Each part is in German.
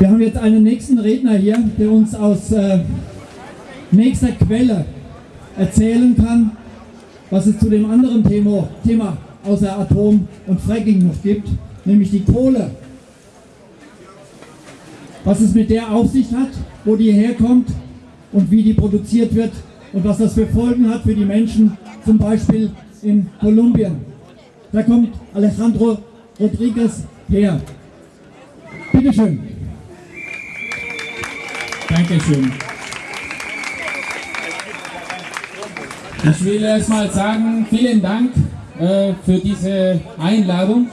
Wir haben jetzt einen nächsten Redner hier, der uns aus äh, nächster Quelle erzählen kann, was es zu dem anderen Thema, Thema außer Atom und Fracking noch gibt, nämlich die Kohle. Was es mit der Aufsicht hat, wo die herkommt und wie die produziert wird und was das für Folgen hat für die Menschen, zum Beispiel in Kolumbien. Da kommt Alejandro Rodriguez her. Bitte schön. Dankeschön. Ich will erstmal sagen, vielen Dank äh, für diese Einladung.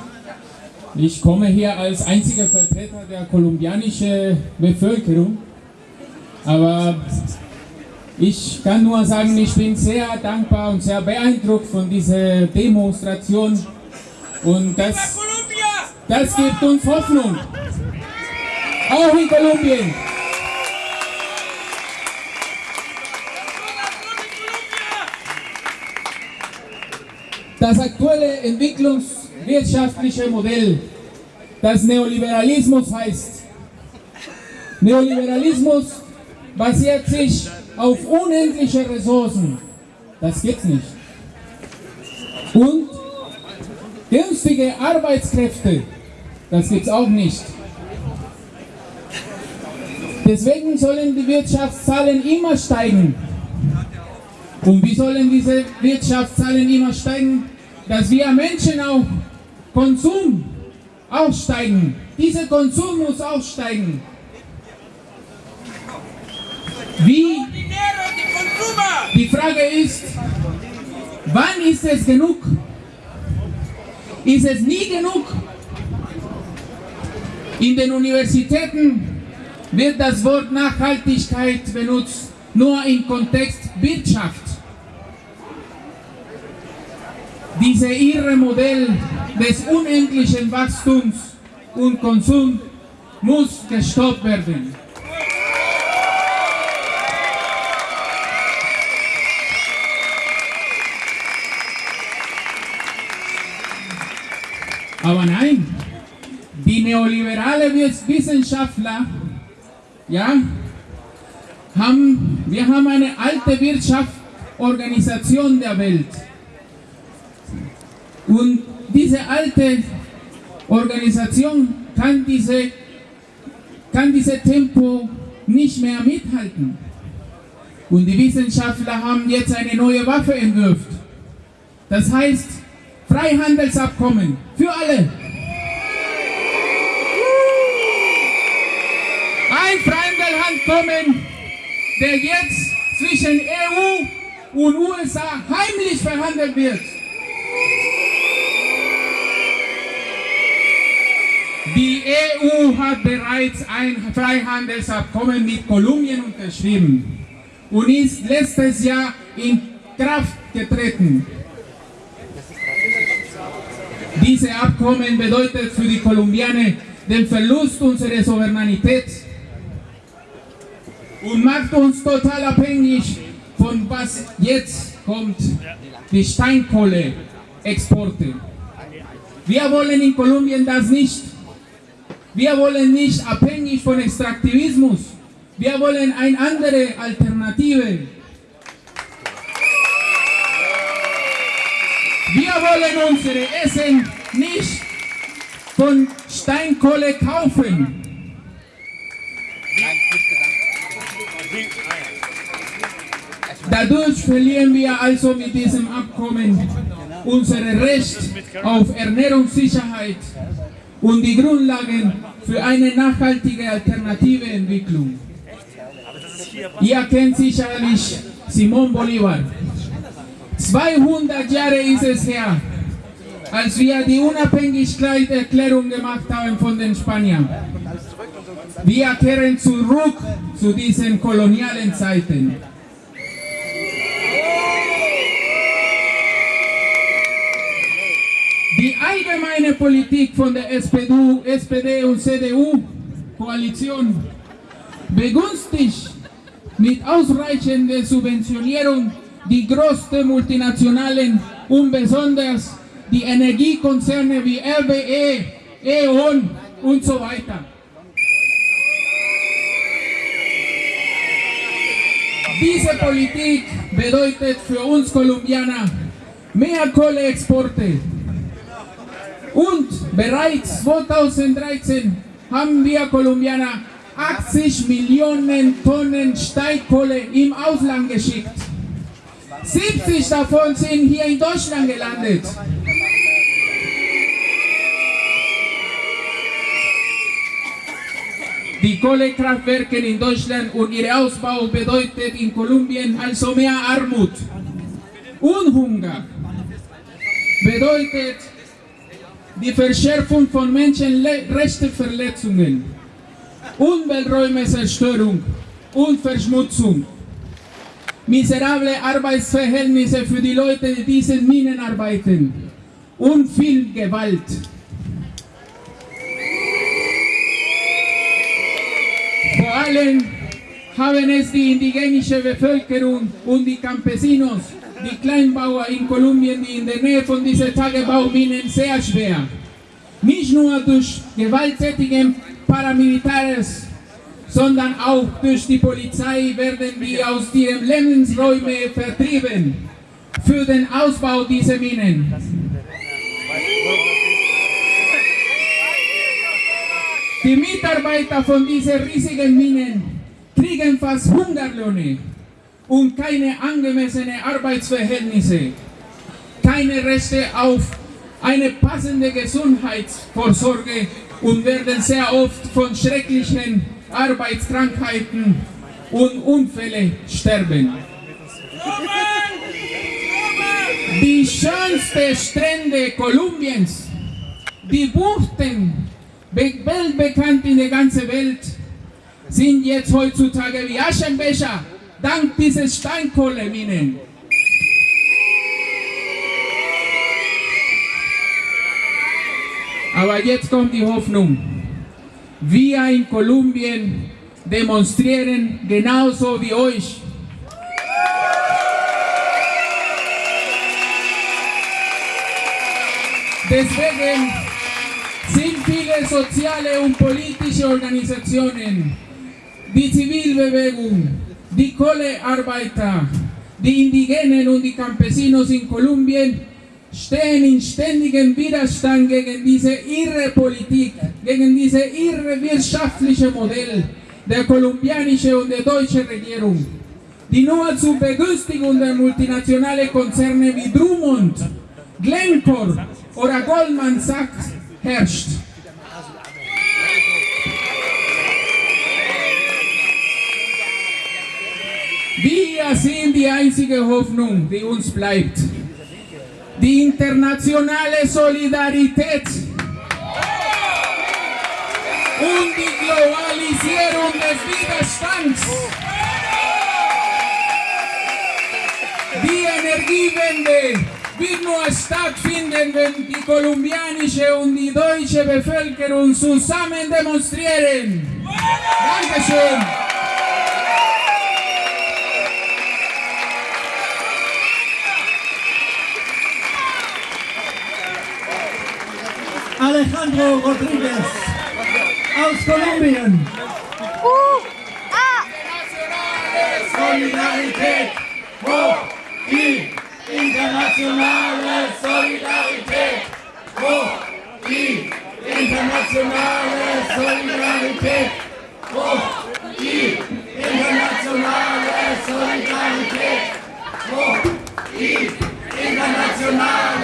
Ich komme hier als einziger Vertreter der kolumbianischen Bevölkerung. Aber ich kann nur sagen, ich bin sehr dankbar und sehr beeindruckt von dieser Demonstration. Und das, das gibt uns Hoffnung. Auch in Kolumbien. Das aktuelle entwicklungswirtschaftliche Modell, das Neoliberalismus heißt, Neoliberalismus basiert sich auf unendliche Ressourcen. Das gibt's nicht. Und günstige Arbeitskräfte, das gibt's auch nicht. Deswegen sollen die Wirtschaftszahlen immer steigen. Und wie sollen diese Wirtschaftszahlen immer steigen? Dass wir Menschen auch Konsum aufsteigen. Dieser Konsum muss aufsteigen. Wie? Die Frage ist, wann ist es genug? Ist es nie genug? In den Universitäten wird das Wort Nachhaltigkeit benutzt, nur im Kontext Wirtschaft. Diese irre Modell des unendlichen Wachstums und Konsums muss gestoppt werden. Aber nein, die neoliberale Wissenschaftler, ja, haben, wir haben eine alte Wirtschaftsorganisation der Welt. Und diese alte Organisation kann diese, kann diese Tempo nicht mehr mithalten. Und die Wissenschaftler haben jetzt eine neue Waffe entwirft. Das heißt Freihandelsabkommen für alle. Ein Freihandelsabkommen, der jetzt zwischen EU und USA heimlich verhandelt wird. Die EU hat bereits ein Freihandelsabkommen mit Kolumbien unterschrieben und ist letztes Jahr in Kraft getreten. Diese Abkommen bedeutet für die Kolumbianer den Verlust unserer Souveränität und macht uns total abhängig von was jetzt kommt, die Steinkohleexporte. Wir wollen in Kolumbien das nicht. Wir wollen nicht abhängig von Extraktivismus. Wir wollen eine andere Alternative. Wir wollen unsere Essen nicht von Steinkohle kaufen. Dadurch verlieren wir also mit diesem Abkommen unser Recht auf Ernährungssicherheit und die Grundlagen für eine nachhaltige alternative Entwicklung. Ihr kennt sicherlich Simón Bolívar. 200 Jahre ist es her, als wir die Unabhängigkeitserklärung gemacht haben von den Spaniern. Wir kehren zurück zu diesen kolonialen Zeiten. eine Politik von der SPD, SPD und CDU-Koalition begünstigt mit ausreichender Subventionierung die größten multinationalen und besonders die Energiekonzerne wie RWE, E.ON und so weiter. Diese Politik bedeutet für uns Kolumbianer mehr Kohleexporte, und bereits 2013 haben wir Kolumbianer 80 Millionen Tonnen Steinkohle im Ausland geschickt. 70 davon sind hier in Deutschland gelandet. Die Kohlekraftwerke in Deutschland und ihr Ausbau bedeutet in Kolumbien also mehr Armut und Hunger. Bedeutet die Verschärfung von Menschenrechtsverletzungen, Umwelträumezerstörung und Verschmutzung, miserable Arbeitsverhältnisse für die Leute, die diesen Minen arbeiten und viel Gewalt. Vor allem haben es die indigenische Bevölkerung und die Campesinos, die Kleinbauer in Kolumbien, die in der Nähe von diesen Tagebauminen sehr schwer. Nicht nur durch gewalttätige Paramilitärs, sondern auch durch die Polizei werden die aus ihren Lebensräumen vertrieben für den Ausbau dieser Minen. Die Mitarbeiter von diesen riesigen Minen kriegen fast Hungerlöhne und keine angemessenen Arbeitsverhältnisse, keine Rechte auf eine passende Gesundheitsvorsorge. Und werden sehr oft von schrecklichen Arbeitskrankheiten und Unfällen sterben. Die schönsten Strände Kolumbiens, die Buchten, weltbekannt in der ganzen Welt, sind jetzt heutzutage wie Aschenbecher, dank dieser Steinkohleminen. Aber jetzt kommt die Hoffnung. Wir in Kolumbien demonstrieren genauso wie euch. Deswegen sind viele soziale und politische Organisationen, die Zivilbewegung, die Kohlearbeiter, die Indigenen und die Campesinos in Kolumbien stehen in ständigem Widerstand gegen diese irre Politik, gegen diese irre wirtschaftliche Modell der kolumbianischen und der deutschen Regierung, die nur zur Begünstigung der multinationalen Konzerne wie Drummond, Glencore oder Goldman Sachs herrscht. Wir sind die einzige Hoffnung, die uns bleibt. Die internationale Solidarität und die Globalisierung des Widerstands. Die Energiewende wird nur stattfinden, wenn die kolumbianische und die deutsche Bevölkerung zusammen demonstrieren. Dankeschön. Alejandro Rodríguez aus Kolumbien. Die internationale Solidarität, wo die internationale Solidarität, wo die internationale Solidarität, wo die internationale Solidarität, wo die internationale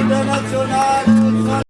internacional.